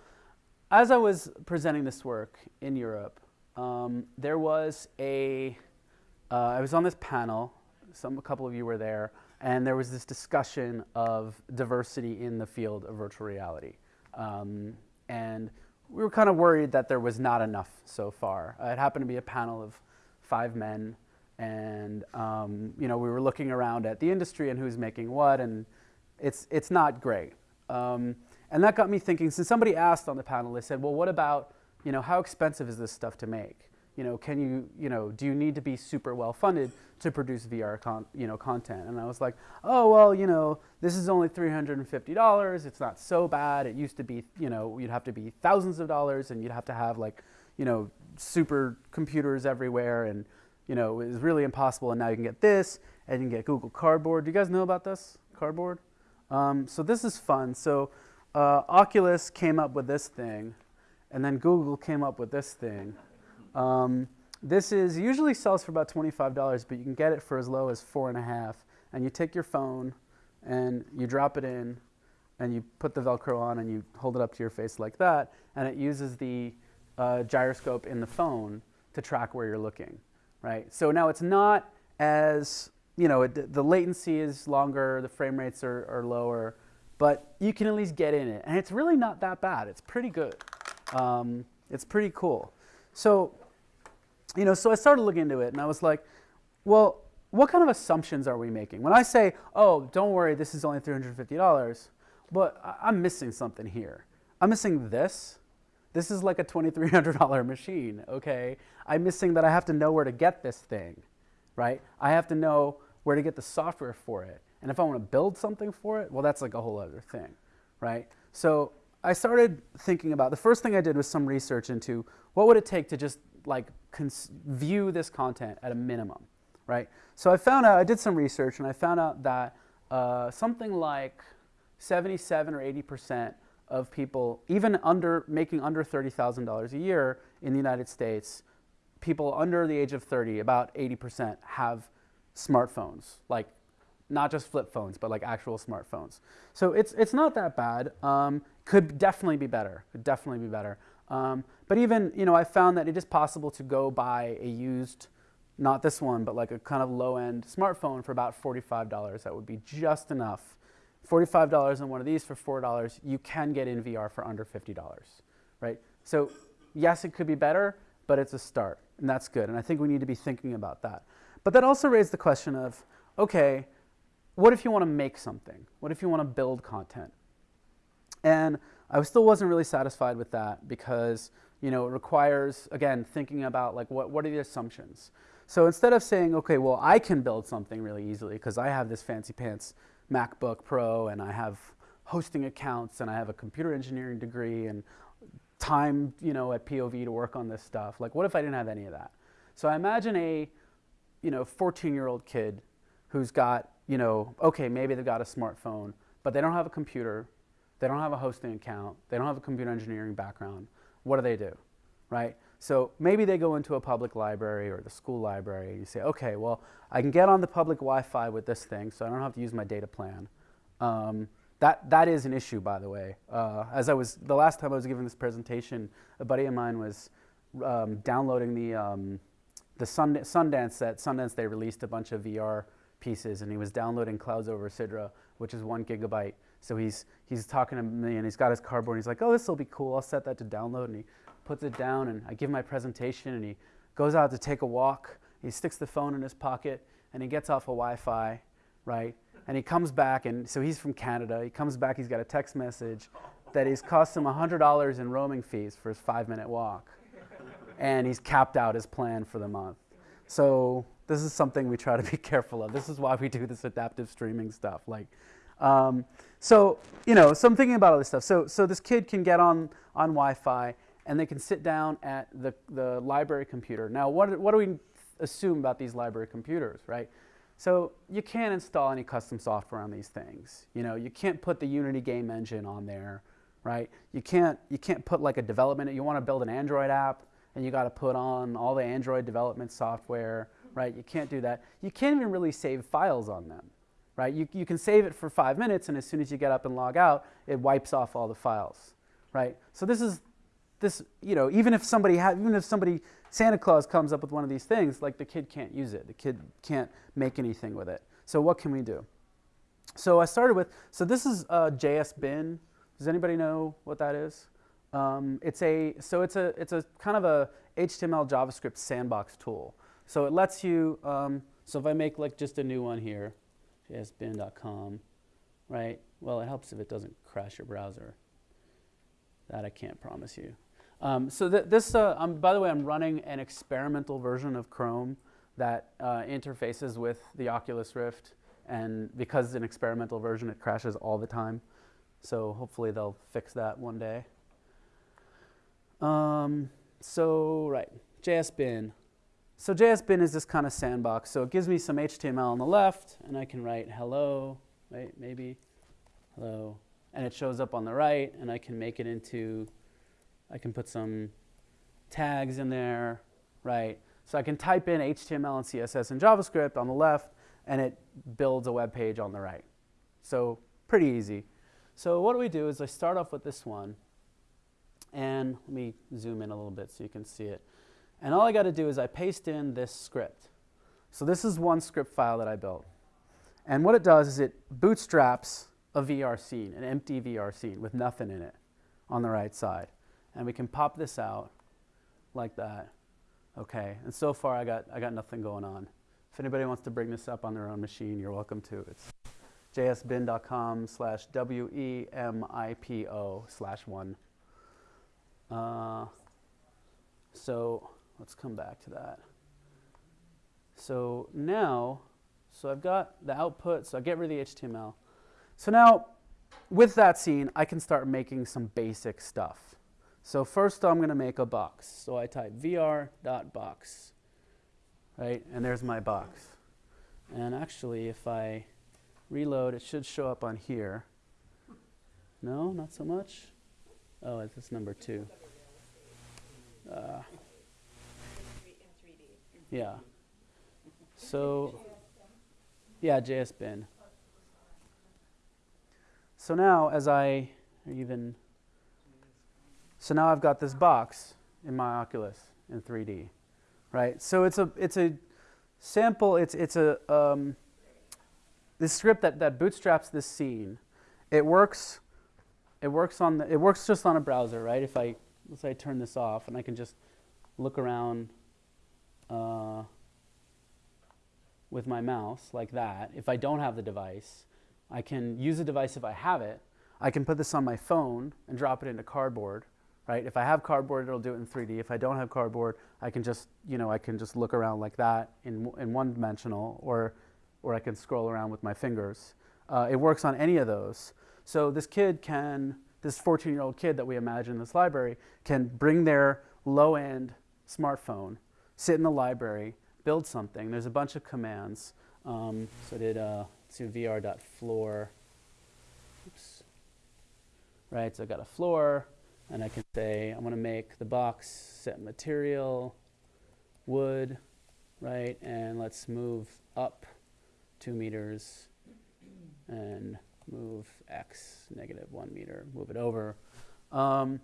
as I was presenting this work in Europe, um, there was a, uh, I was on this panel, some, a couple of you were there, and there was this discussion of diversity in the field of virtual reality. Um, and we were kind of worried that there was not enough so far. Uh, it happened to be a panel of five men, and um, you know we were looking around at the industry and who's making what, and it's it's not great. Um, and that got me thinking. Since somebody asked on the panel, they said, "Well, what about you know how expensive is this stuff to make? You know, can you you know do you need to be super well funded to produce VR con- you know content?" And I was like, "Oh well, you know this is only three hundred and fifty dollars. It's not so bad. It used to be you know you'd have to be thousands of dollars, and you'd have to have like you know super computers everywhere and." You know, it was really impossible, and now you can get this, and you can get Google Cardboard. Do you guys know about this Cardboard? Um, so this is fun. So uh, Oculus came up with this thing, and then Google came up with this thing. Um, this is usually sells for about $25, but you can get it for as low as four and a half. And you take your phone and you drop it in, and you put the Velcro on, and you hold it up to your face like that, and it uses the uh, gyroscope in the phone to track where you're looking, right? So now it's not as you know, it, the latency is longer, the frame rates are, are lower, but you can at least get in it. And it's really not that bad. It's pretty good. Um, it's pretty cool. So, you know, so I started looking into it and I was like, well, what kind of assumptions are we making? When I say, oh, don't worry, this is only $350, but I'm missing something here. I'm missing this. This is like a $2,300 machine, okay? I'm missing that I have to know where to get this thing, right? I have to know where to get the software for it. And if I want to build something for it, well, that's like a whole other thing, right? So I started thinking about the first thing I did was some research into what would it take to just like view this content at a minimum, right? So I found out I did some research and I found out that uh, something like 77 or 80 percent of people, even under making under $30,000 a year in the United States, people under the age of 30, about 80 percent have smartphones, like not just flip phones, but like actual smartphones. So it's, it's not that bad. Um, could definitely be better. Could definitely be better. Um, but even, you know, I found that it is possible to go buy a used, not this one, but like a kind of low end smartphone for about $45. That would be just enough. $45 on one of these for $4, you can get in VR for under $50, right? So yes, it could be better, but it's a start, and that's good. And I think we need to be thinking about that. But that also raised the question of, okay, what if you want to make something? What if you want to build content? And I still wasn't really satisfied with that because you know it requires again thinking about like what what are the assumptions. So instead of saying okay, well I can build something really easily because I have this fancy pants MacBook Pro and I have hosting accounts and I have a computer engineering degree and time you know at POV to work on this stuff. Like what if I didn't have any of that? So I imagine a you know 14 year old kid who's got you know, okay, maybe they've got a smartphone, but they don't have a computer, they don't have a hosting account, they don't have a computer engineering background. What do they do, right? So maybe they go into a public library or the school library and you say, okay, well, I can get on the public Wi-Fi with this thing, so I don't have to use my data plan. Um, that, that is an issue, by the way. Uh, as I was, the last time I was giving this presentation, a buddy of mine was um, downloading the, um, the Sundance, at Sundance they released a bunch of VR pieces and he was downloading Clouds over Sidra, which is one gigabyte. So he's, he's talking to me and he's got his cardboard and he's like, oh, this will be cool. I'll set that to download. And he puts it down and I give my presentation and he goes out to take a walk. He sticks the phone in his pocket and he gets off a Wi-Fi, right? And he comes back and so he's from Canada. He comes back, he's got a text message that he's cost him $100 in roaming fees for his five minute walk. And he's capped out his plan for the month. So this is something we try to be careful of. This is why we do this adaptive streaming stuff. Like, um, so you know, so I'm thinking about all this stuff. So so this kid can get on on Wi-Fi, and they can sit down at the, the library computer. Now, what, what do we assume about these library computers, right? So you can't install any custom software on these things. You know, you can't put the Unity game engine on there, right? You can't, you can't put like a development, you want to build an Android app, and you got to put on all the Android development software, right? You can't do that. You can't even really save files on them, right? You, you can save it for five minutes, and as soon as you get up and log out, it wipes off all the files, right? So this is this, you know, even if somebody ha- even if somebody Santa Claus comes up with one of these things, like the kid can't use it. The kid can't make anything with it. So what can we do? So I started with so this is a JS bin. Does anybody know what that is? Um, it's a so it's a it's a kind of a HTML JavaScript sandbox tool. So it lets you um, so if I make like just a new one here, jsbin.com, right? Well, it helps if it doesn't crash your browser. That I can't promise you. Um, so th this, uh, um, by the way, I'm running an experimental version of Chrome that uh, interfaces with the Oculus Rift, and because it's an experimental version, it crashes all the time. So hopefully they'll fix that one day. Um, so right, JSBin. So JSBin is this kind of sandbox. So it gives me some HTML on the left, and I can write hello, right, maybe, hello, and it shows up on the right, and I can make it into, I can put some tags in there, right? So I can type in HTML and CSS and JavaScript on the left, and it builds a web page on the right. So pretty easy. So what do we do is I start off with this one, and let me zoom in a little bit so you can see it. And all I got to do is I paste in this script. So this is one script file that I built. And what it does is it bootstraps a VR scene, an empty VR scene with nothing in it on the right side. And we can pop this out like that. Okay, and so far I got, I got nothing going on. If anybody wants to bring this up on their own machine, you're welcome to. It's jsbin.com slash W-E-M-I-P-O slash one. Uh, so let's come back to that. So now, so I've got the output, so I get rid of the HTML. So now, with that scene, I can start making some basic stuff. So first I'm going to make a box. So I type vr.box, right? And there's my box. And actually, if I reload, it should show up on here. No, not so much. Oh, it's this number two. Uh, yeah. So, yeah, JS bin. So now, as I even, so now I've got this box in my Oculus in 3D, right? So it's a it's a sample. It's it's a um, this script that that bootstraps this scene. It works. It works on the. It works just on a browser, right? If I let's say I turn this off and I can just look around. Uh, with my mouse like that. If I don't have the device, I can use the device if I have it. I can put this on my phone and drop it into cardboard, right? If I have cardboard, it'll do it in 3D. If I don't have cardboard, I can just, you know, I can just look around like that in, in one dimensional or, or I can scroll around with my fingers. Uh, it works on any of those. So this kid can, this 14-year-old kid that we imagine in this library can bring their low-end smartphone, sit in the library, build something. There's a bunch of commands. Um, so I did uh, see vr.floor. Oops. Right, so I got a floor, and I can say I'm going to make the box set material wood, right, and let's move up two meters and move x negative one meter, move it over. Um,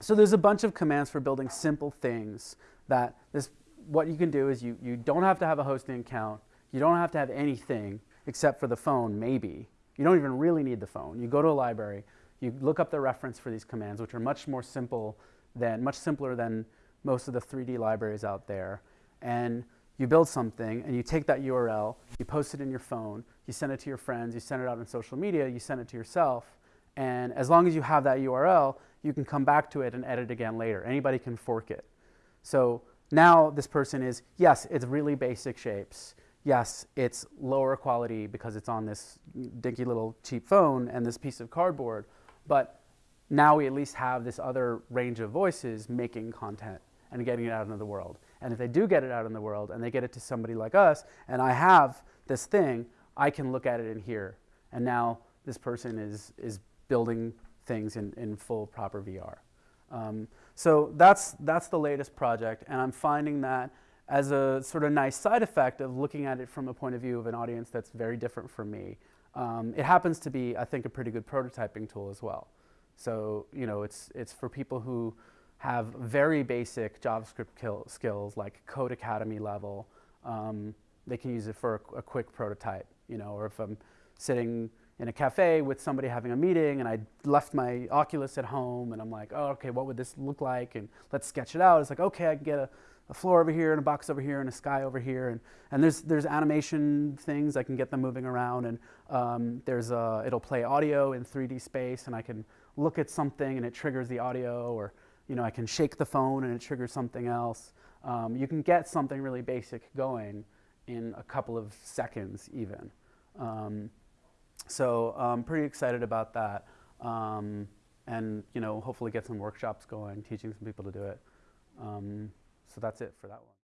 so there's a bunch of commands for building simple things that this what you can do is you, you don't have to have a hosting account. You don't have to have anything except for the phone, maybe. You don't even really need the phone. You go to a library, you look up the reference for these commands, which are much more simple than, much simpler than most of the 3D libraries out there. And you build something and you take that URL, you post it in your phone, you send it to your friends, you send it out on social media, you send it to yourself. And as long as you have that URL, you can come back to it and edit again later. Anybody can fork it. So now this person is, yes, it's really basic shapes. Yes, it's lower quality because it's on this dinky little cheap phone and this piece of cardboard. But now we at least have this other range of voices making content and getting it out into the world. And if they do get it out in the world and they get it to somebody like us, and I have this thing, I can look at it in here. And now this person is, is building things in, in full proper VR. Um, so that's, that's the latest project, and I'm finding that as a sort of nice side effect of looking at it from a point of view of an audience that's very different from me. Um, it happens to be, I think, a pretty good prototyping tool as well. So, you know, it's, it's for people who have very basic JavaScript kill, skills, like Codecademy level. Um, they can use it for a, a, quick prototype, you know, or if I'm sitting in a cafe with somebody having a meeting and I left my Oculus at home and I'm like, oh, okay, what would this look like? And let's sketch it out. It's like, okay, I can get a, a floor over here and a box over here and a sky over here. And, and there's, there's animation things, I can get them moving around. And um, there's a, it'll play audio in 3D space and I can look at something and it triggers the audio or you know, I can shake the phone and it triggers something else. Um, you can get something really basic going in a couple of seconds even. Um, so I'm pretty excited about that. Um, and you know, hopefully get some workshops going, teaching some people to do it. Um, so that's it for that one.